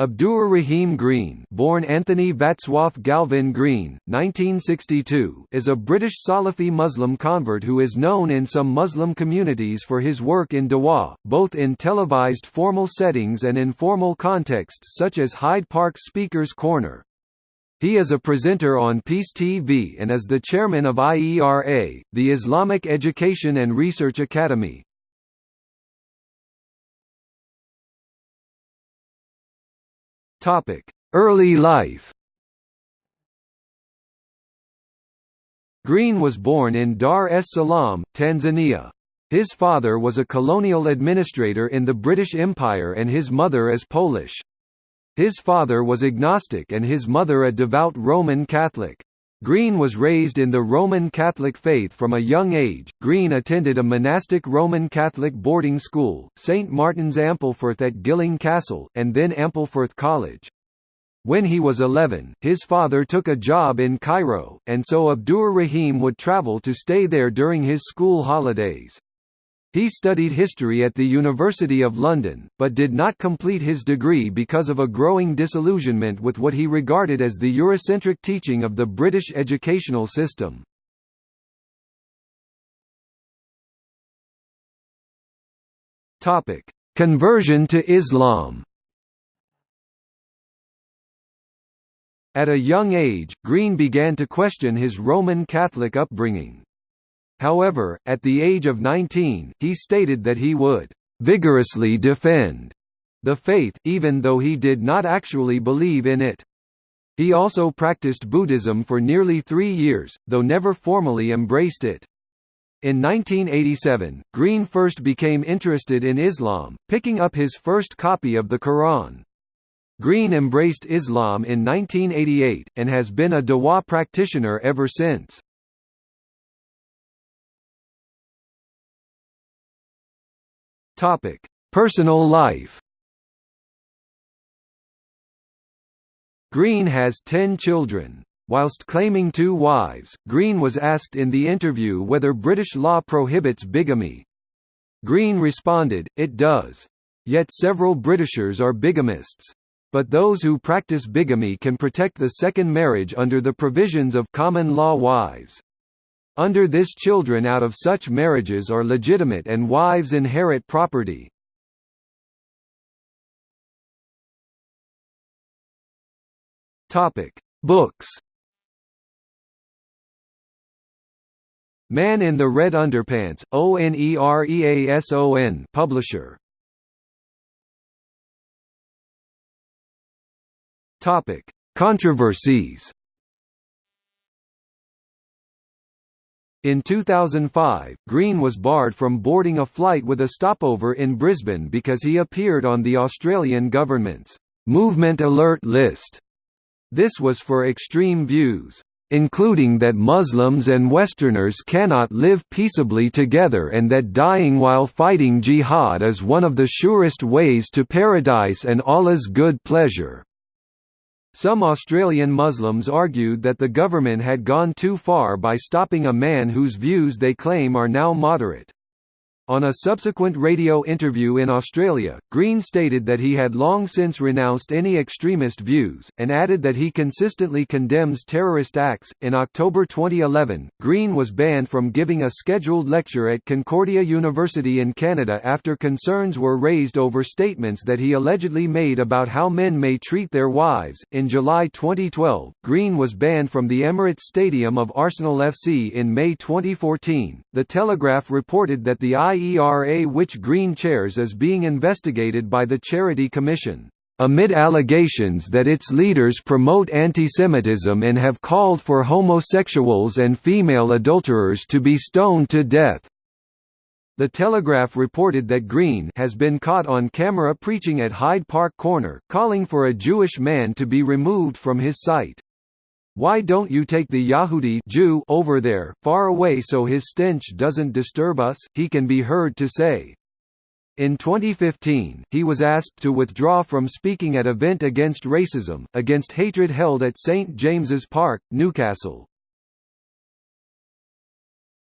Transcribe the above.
Abdur Rahim Green born Anthony Vatswaf Galvin Green, 1962 is a British Salafi Muslim convert who is known in some Muslim communities for his work in Dawah, both in televised formal settings and informal contexts such as Hyde Park Speaker's Corner. He is a presenter on Peace TV and is the chairman of IERA, the Islamic Education and Research Academy, Topic: Early life. Green was born in Dar es Salaam, Tanzania. His father was a colonial administrator in the British Empire and his mother is Polish. His father was agnostic and his mother a devout Roman Catholic. Green was raised in the Roman Catholic faith from a young age. Green attended a monastic Roman Catholic boarding school, St Martin's Ampleforth at Gilling Castle, and then Ampleforth College. When he was 11, his father took a job in Cairo, and so Abdur Rahim would travel to stay there during his school holidays. He studied history at the University of London, but did not complete his degree because of a growing disillusionment with what he regarded as the Eurocentric teaching of the British educational system. Conversion to Islam At a young age, Green began to question his Roman Catholic upbringing. However, at the age of 19, he stated that he would vigorously defend the faith, even though he did not actually believe in it. He also practiced Buddhism for nearly three years, though never formally embraced it. In 1987, Green first became interested in Islam, picking up his first copy of the Quran. Green embraced Islam in 1988, and has been a Dawah practitioner ever since. Topic: Personal life. Green has 10 children. Whilst claiming two wives, Green was asked in the interview whether British law prohibits bigamy. Green responded, it does. Yet several Britishers are bigamists. But those who practice bigamy can protect the second marriage under the provisions of common law wives. Under this children out of such marriages are legitimate and wives inherit property. Books Man in the Red Underpants, ONEREASON publisher. Controversies. In 2005, Green was barred from boarding a flight with a stopover in Brisbane because he appeared on the Australian government's Movement Alert list. This was for extreme views, including that Muslims and Westerners cannot live peaceably together and that dying while fighting jihad is one of the surest ways to paradise and Allah's good pleasure. Some Australian Muslims argued that the government had gone too far by stopping a man whose views they claim are now moderate. On a subsequent radio interview in Australia, Green stated that he had long since renounced any extremist views, and added that he consistently condemns terrorist acts. In October 2011, Green was banned from giving a scheduled lecture at Concordia University in Canada after concerns were raised over statements that he allegedly made about how men may treat their wives. In July 2012, Green was banned from the Emirates Stadium of Arsenal FC in May 2014. The Telegraph reported that the I IERA which Green chairs is being investigated by the Charity Commission, amid allegations that its leaders promote antisemitism and have called for homosexuals and female adulterers to be stoned to death. The Telegraph reported that Green has been caught on camera preaching at Hyde Park Corner, calling for a Jewish man to be removed from his site. Why don't you take the Yahudi Jew over there, far away so his stench doesn't disturb us, he can be heard to say. In 2015, he was asked to withdraw from speaking at event against racism, against hatred held at St James's Park, Newcastle.